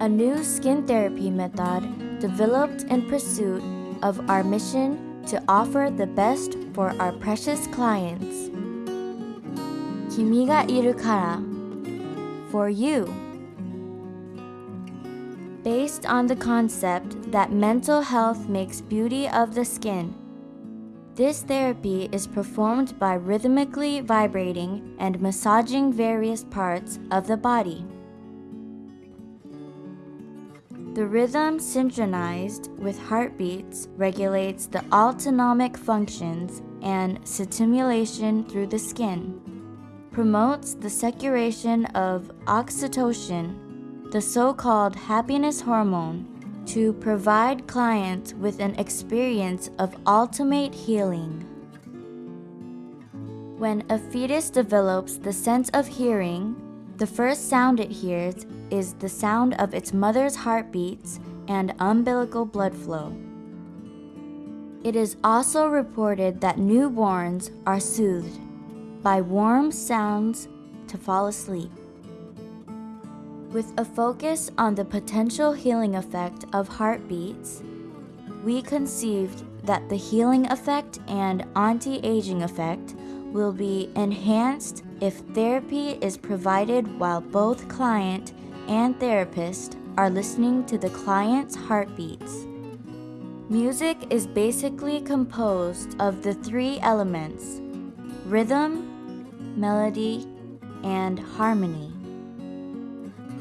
a new skin therapy method developed in pursuit of our mission to offer the best for our precious clients. Kimiga iru kara. For you. Based on the concept that mental health makes beauty of the skin, this therapy is performed by rhythmically vibrating and massaging various parts of the body. The rhythm synchronized with heartbeats regulates the autonomic functions and stimulation through the skin, promotes the secretion of oxytocin, the so-called happiness hormone, to provide clients with an experience of ultimate healing. When a fetus develops the sense of hearing, the first sound it hears is the sound of its mother's heartbeats and umbilical blood flow. It is also reported that newborns are soothed by warm sounds to fall asleep. With a focus on the potential healing effect of heartbeats, we conceived that the healing effect and anti-aging effect will be enhanced if therapy is provided while both client and therapist are listening to the client's heartbeats. Music is basically composed of the three elements rhythm, melody, and harmony.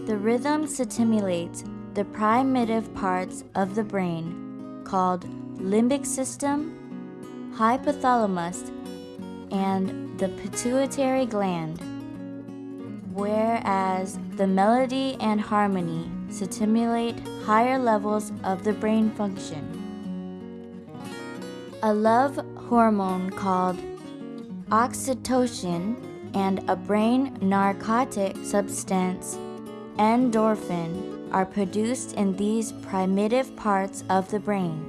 The rhythm stimulates the primitive parts of the brain called limbic system, hypothalamus, and the pituitary gland, whereas the melody and harmony stimulate higher levels of the brain function. A love hormone called oxytocin and a brain narcotic substance, endorphin, are produced in these primitive parts of the brain.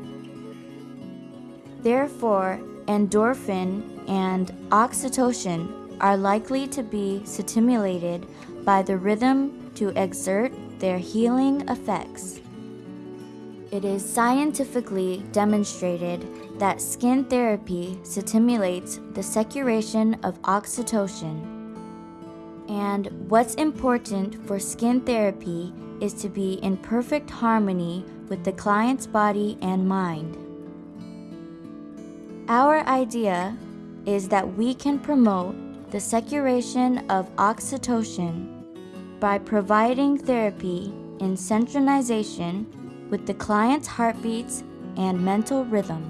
Therefore, endorphin and oxytocin are likely to be stimulated by the rhythm to exert their healing effects. It is scientifically demonstrated that skin therapy stimulates the secretion of oxytocin. And what's important for skin therapy is to be in perfect harmony with the client's body and mind. Our idea is that we can promote the secretion of oxytocin by providing therapy in synchronization with the client's heartbeats and mental rhythm.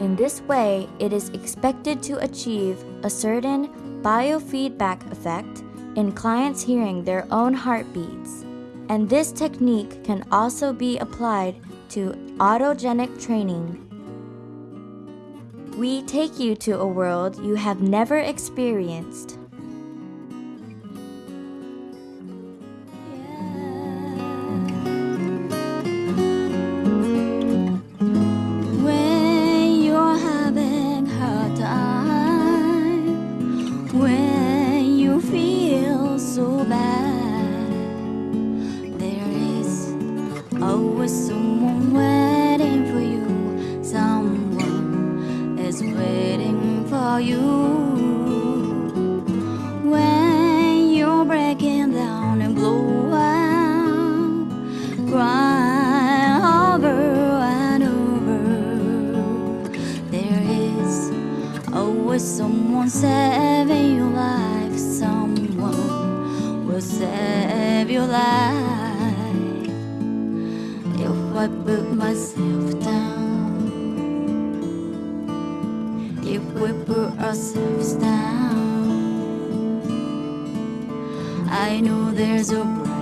In this way, it is expected to achieve a certain biofeedback effect in clients hearing their own heartbeats. And this technique can also be applied to autogenic training we take you to a world you have never experienced. For you. When you're breaking down and blow out, cry over and over. There is always someone saving your life. Someone will save your life. If I put myself down, we put ourselves down, I know there's a